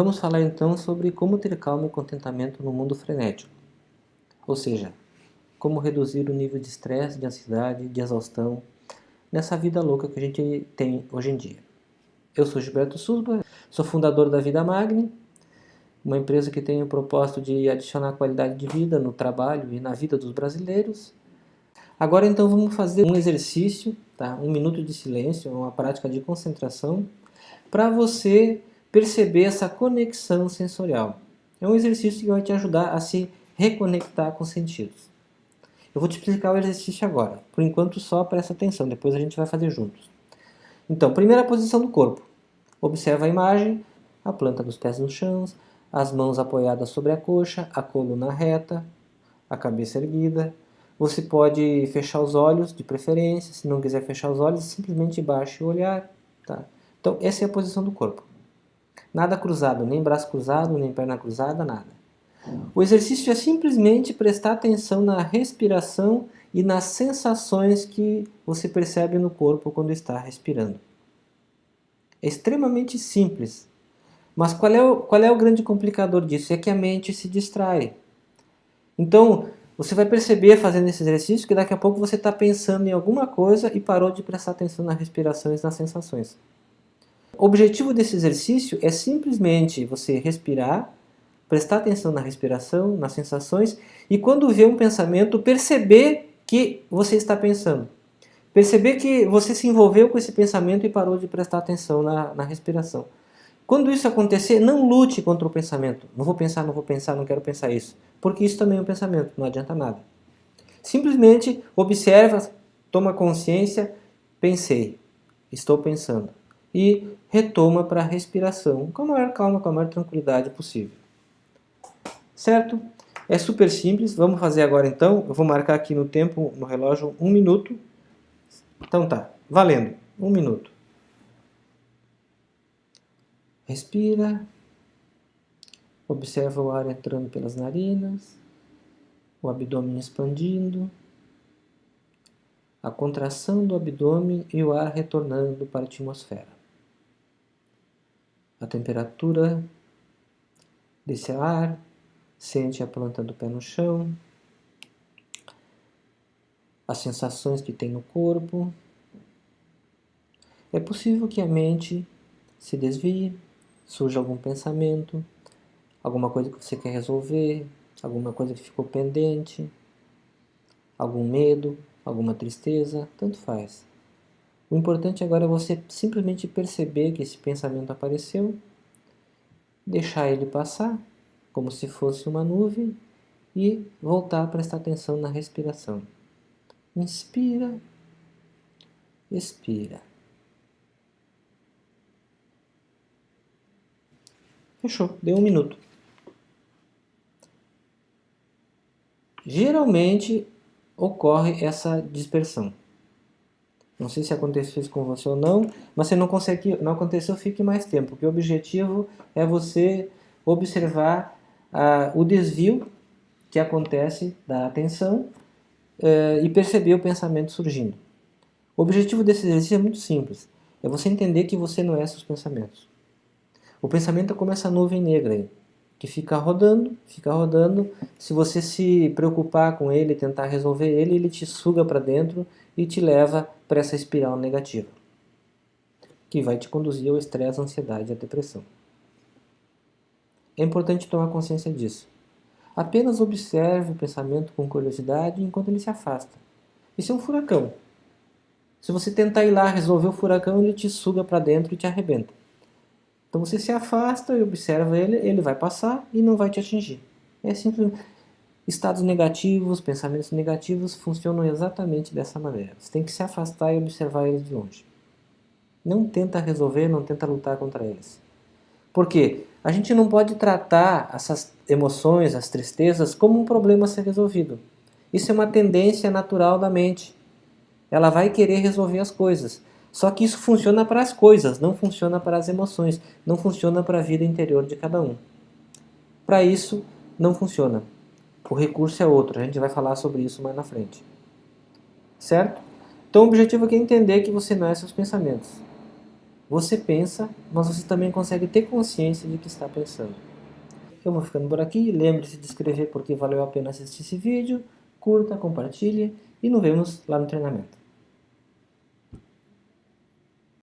Vamos falar então sobre como ter calma e contentamento no mundo frenético. Ou seja, como reduzir o nível de estresse, de ansiedade, de exaustão nessa vida louca que a gente tem hoje em dia. Eu sou Gilberto Susba, sou fundador da Vida Magni, uma empresa que tem o propósito de adicionar qualidade de vida no trabalho e na vida dos brasileiros. Agora então vamos fazer um exercício, tá? um minuto de silêncio, uma prática de concentração, para você perceber essa conexão sensorial. É um exercício que vai te ajudar a se reconectar com os sentidos. Eu vou te explicar o exercício agora. Por enquanto só presta atenção, depois a gente vai fazer juntos. Então, primeira posição do corpo. Observa a imagem, a planta dos pés no chão, as mãos apoiadas sobre a coxa, a coluna reta, a cabeça erguida. Você pode fechar os olhos, de preferência. Se não quiser fechar os olhos, simplesmente baixe o olhar. Tá? Então, essa é a posição do corpo. Nada cruzado, nem braço cruzado, nem perna cruzada, nada. O exercício é simplesmente prestar atenção na respiração e nas sensações que você percebe no corpo quando está respirando. É extremamente simples. Mas qual é, o, qual é o grande complicador disso? É que a mente se distrai. Então, você vai perceber fazendo esse exercício que daqui a pouco você está pensando em alguma coisa e parou de prestar atenção na respiração e nas sensações. O objetivo desse exercício é simplesmente você respirar, prestar atenção na respiração, nas sensações e quando vê um pensamento, perceber que você está pensando. Perceber que você se envolveu com esse pensamento e parou de prestar atenção na, na respiração. Quando isso acontecer, não lute contra o pensamento. Não vou pensar, não vou pensar, não quero pensar isso. Porque isso também é um pensamento, não adianta nada. Simplesmente observa, toma consciência, pensei, estou pensando e retoma para a respiração com a maior calma, com a maior tranquilidade possível. Certo? É super simples, vamos fazer agora então. Eu vou marcar aqui no tempo, no relógio, um minuto. Então tá, valendo, um minuto. Respira. Observa o ar entrando pelas narinas, o abdômen expandindo, a contração do abdômen e o ar retornando para a atmosfera a temperatura desse ar, sente a planta do pé no chão, as sensações que tem no corpo. É possível que a mente se desvie, surja algum pensamento, alguma coisa que você quer resolver, alguma coisa que ficou pendente, algum medo, alguma tristeza, tanto faz. O importante agora é você simplesmente perceber que esse pensamento apareceu, deixar ele passar, como se fosse uma nuvem, e voltar a prestar atenção na respiração. Inspira, expira. Fechou, deu um minuto. Geralmente ocorre essa dispersão. Não sei se aconteceu isso com você ou não, mas se não, consegue, não aconteceu, fique mais tempo, porque o objetivo é você observar ah, o desvio que acontece da atenção eh, e perceber o pensamento surgindo. O objetivo desse exercício é muito simples, é você entender que você não é seus pensamentos. O pensamento é como essa nuvem negra aí, que fica rodando, fica rodando, se você se preocupar com ele, tentar resolver ele, ele te suga para dentro e te leva para essa espiral negativa, que vai te conduzir ao estresse, à ansiedade e à depressão. É importante tomar consciência disso. Apenas observe o pensamento com curiosidade enquanto ele se afasta. Isso é um furacão. Se você tentar ir lá resolver o furacão, ele te suga para dentro e te arrebenta. Então você se afasta e observa ele, ele vai passar e não vai te atingir. É simples. Estados negativos, pensamentos negativos funcionam exatamente dessa maneira. Você tem que se afastar e observar eles de longe. Não tenta resolver, não tenta lutar contra eles. Por quê? A gente não pode tratar essas emoções, as tristezas, como um problema a ser resolvido. Isso é uma tendência natural da mente. Ela vai querer resolver as coisas. Só que isso funciona para as coisas, não funciona para as emoções, não funciona para a vida interior de cada um. Para isso, não funciona. O recurso é outro, a gente vai falar sobre isso mais na frente. Certo? Então o objetivo aqui é entender que você não é seus pensamentos. Você pensa, mas você também consegue ter consciência de que está pensando. Eu vou ficando por aqui, lembre-se de escrever porque valeu a pena assistir esse vídeo, curta, compartilhe e nos vemos lá no treinamento.